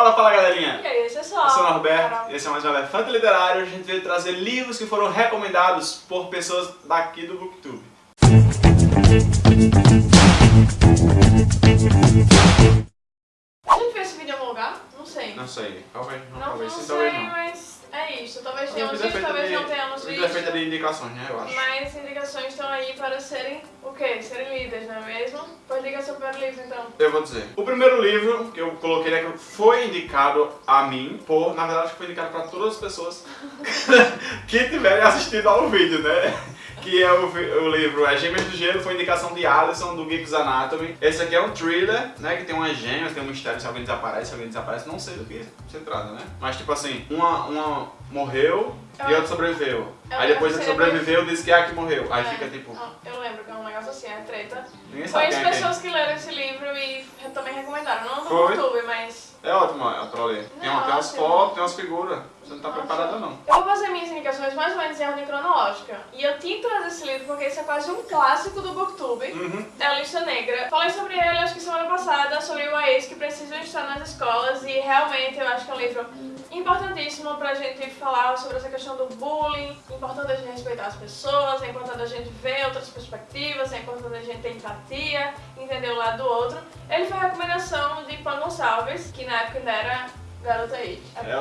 Fala, fala galerinha! E aí, esse é. Eu sou o Norberto e esse é mais um Elefante Literário. A gente veio trazer livros que foram recomendados por pessoas daqui do Booktube. De indicações, né, eu acho. Mas indicações estão aí para serem o quê? Serem lidas, não é mesmo? Pois diga seu primeiro livro, então. Eu vou dizer. O primeiro livro que eu coloquei aqui foi indicado a mim, por, na verdade, foi indicado para todas as pessoas que tiverem assistido ao vídeo, né? Que é o, o livro é Gêmeas do Gelo, foi indicação de Alisson, do Geeks Anatomy. Esse aqui é um thriller, né? Que tem umas gêmeas, tem um mistério se alguém desaparece, se alguém desaparece, não sei do que se trata, né? Mas tipo assim, uma, uma morreu e Eu- outra sobreviveu. eu Aí depois sei, sobreviveu disse que é a que morreu. Aí É. fica tipo, Eu lembro que é um negócio assim, é treta. ninguém Conheço quem é pessoas que leram esse livro e também recomendaram. Não no Foi? YouTube, mas. É ótimo é, pra ler. Tem, uma- tem umas Nossa. fotos, tem umas figuras. Você não tá Nossa. preparada não. Eu vou fazer minhas indicações mais ou menos em ordem cronológica. E eu tinha trazer esse livro porque esse é quase um clássico do Booktube. Uhum. É a Lista Negra. Falei sobre ele, acho que semana passada, sobre o AES que precisam estar nas escolas e realmente eu acho que é um livro importantíssimo pra gente falar sobre essa questão do bullying. É importante a gente respeitar as pessoas, é importante a gente ver outras perspectivas, é importante a gente ter empatia, entender o lado do outro. Ele foi a recomendação de Pan Gonçalves, que na época ainda era garota aí. É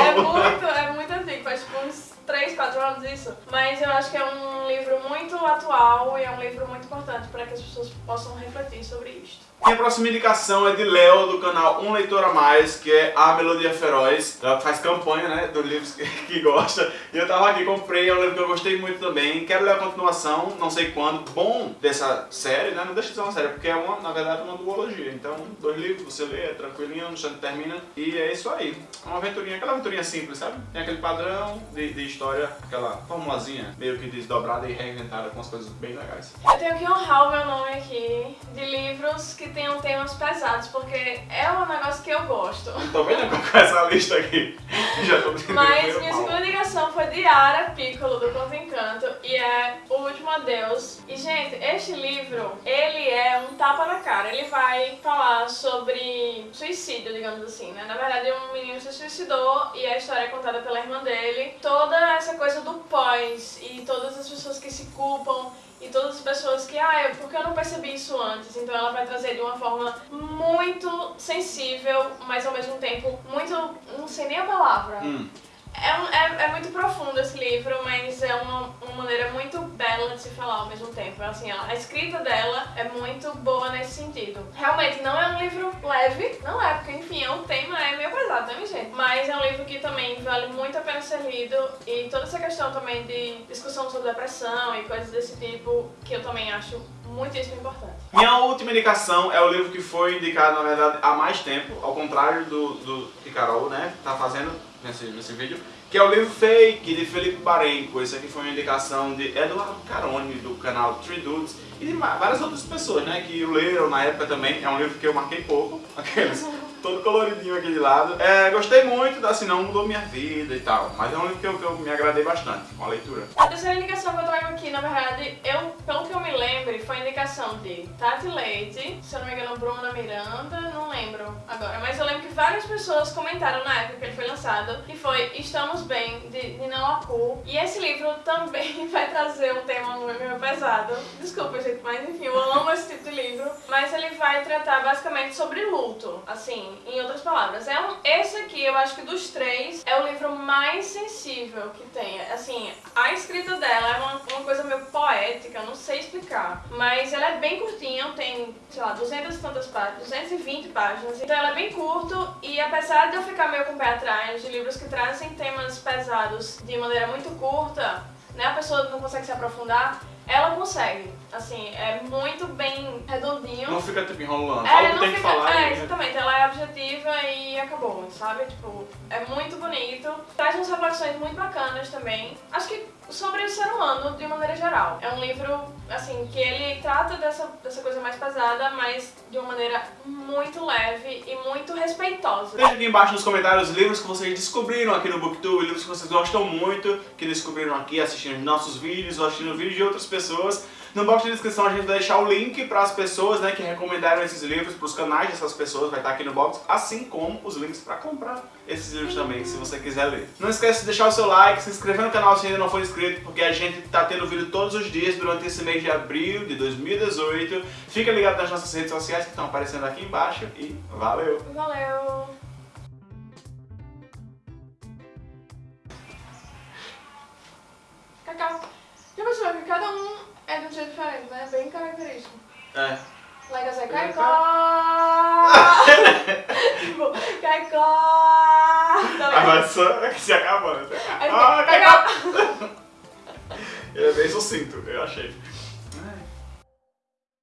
É novo. É, muito, é muito antigo, faz tipo uns 3, 4 anos isso. Mas eu acho que é um livro muito atual e é um livro muito importante para que as pessoas possam refletir sobre isto. Minha próxima indicação é de Léo, do canal Um Leitor a Mais, que é A Melodia Feroz. Ela faz campanha, né, dos livros que, que gosta. E eu tava aqui, comprei, é um livro que eu gostei muito também. Quero ler a continuação, não sei quando. Bom dessa série, né, não deixa de ser uma série, porque é uma, na verdade, uma duologia. Então, dois livros, você lê, é tranquilinho, no instante termina. E é isso aí. É uma aventurinha, aquela aventurinha simples, sabe? Tem aquele padrão de, de história, aquela formulazinha meio que desdobrada e reinventada com as coisas bem legais. Eu tenho que honrar o meu nome aqui de livros que tenham temas pesados, porque é um negócio que eu gosto. Tô vendo com essa lista aqui. Já tô Mas minha segunda ligação foi de Ara Piccolo, do Conto Encanto, e é O Último Adeus. E, gente, este livro, ele é um tapa na cara. Ele vai falar sobre suicídio, digamos assim, né? Na verdade, um menino se suicidou e a história é contada pela irmã dele. Toda essa coisa do pós e todas as pessoas que se culpam e todas as pessoas que, ah, eu- por que eu não percebi isso antes? Então ela vai trazer de uma forma muito sensível, mas ao mesmo tempo muito, não sei nem a palavra. Hum. É, um- é, é muito profundo esse livro, mas é uma, uma maneira muito bela de se falar ao mesmo tempo. Assim, a, escrita dela é muito boa nesse sentido. Realmente, não é um livro leve, não é, porque enfim, é um tema é meio pesado, né, gente? Mas é um livro que também vale muito a pena ser lido e toda essa questão também de discussão sobre depressão e coisas desse tipo, que eu também acho muitíssimo importante. Minha última indicação é o livro que foi indicado, na verdade, há mais tempo, ao contrário do, do que Carol, né, tá fazendo nesse, nesse vídeo, que é o livro Fake, de Felipe Parenco. Esse aqui foi uma indicação de Eduardo Caroni, do canal Three Dudes, e de várias outras pessoas, né, que leram na época também. É um livro que eu marquei pouco, aqueles todo coloridinho aqui de lado. É, gostei muito, assim, não mudou minha vida e tal, mas é um livro que eu, que eu me agradei bastante com a leitura. A terceira indicação que eu trago aqui, na verdade, eu, pelo que eu me lembre, foi a indicação de Tati Leite, se eu não me engano, Bruna Miranda, não lembro agora, mas eu lembro que várias pessoas comentaram na época que ele foi lançado, que foi Estamos Bem, de Nina Lacu. E esse livro também vai trazer um tema meio pesado. Desculpa, gente, mas enfim, eu amo esse tipo de livro. Mas ele vai tratar basicamente sobre luto, assim, em outras palavras. É um, esse aqui, eu acho que dos três, é o livro mais sensível que tem. Assim, a escrita dela é uma, uma coisa meio poética, não sei explicar. Mas ela é bem curtinha, tem, sei lá, 200 e tantas páginas, 220 páginas. Então ela é bem curto e apesar de eu ficar meio com o pé atrás de livros que trazem temas pesados de maneira muito curta, né, a pessoa não consegue se aprofundar, ela consegue. Assim, é muito bem redondinho. Não fica, tipo, enrolando. Que não tem que fica- falar. É, e- exatamente, ela é objetiva e acabou, sabe? Tipo, é muito bonito. Traz umas reflexões muito bacanas também. Acho que sobre o ser humano de maneira geral. É um livro, assim, que ele trata dessa, dessa coisa mais pesada, mas de uma maneira muito leve e muito respeitosa. Deixa aqui embaixo nos comentários livros que vocês descobriram aqui no Booktube, livros que vocês gostam muito, que descobriram aqui assistindo nossos vídeos assistindo vídeos de outras pessoas. No box de descrição a gente vai deixar o link para as pessoas né, que recomendaram esses livros, para os canais dessas pessoas, vai estar aqui no box, assim como os links para comprar esses livros também, se você quiser ler. Não esquece de deixar o seu like, se inscrever no canal se ainda não for inscrito, porque a gente está tendo vídeo todos os dias durante esse mês de abril de 2018. Fica ligado nas nossas redes sociais que estão aparecendo aqui embaixo e valeu! Valeu! Cacau. Já percebeu que cada um é de um jeito diferente, né? Bem característico. É. Lá em casa é É, caicó. tipo, caicó. Tá Agora só se acabando. Aí, Ah, caicó. Ele é bem sucinto, eu achei.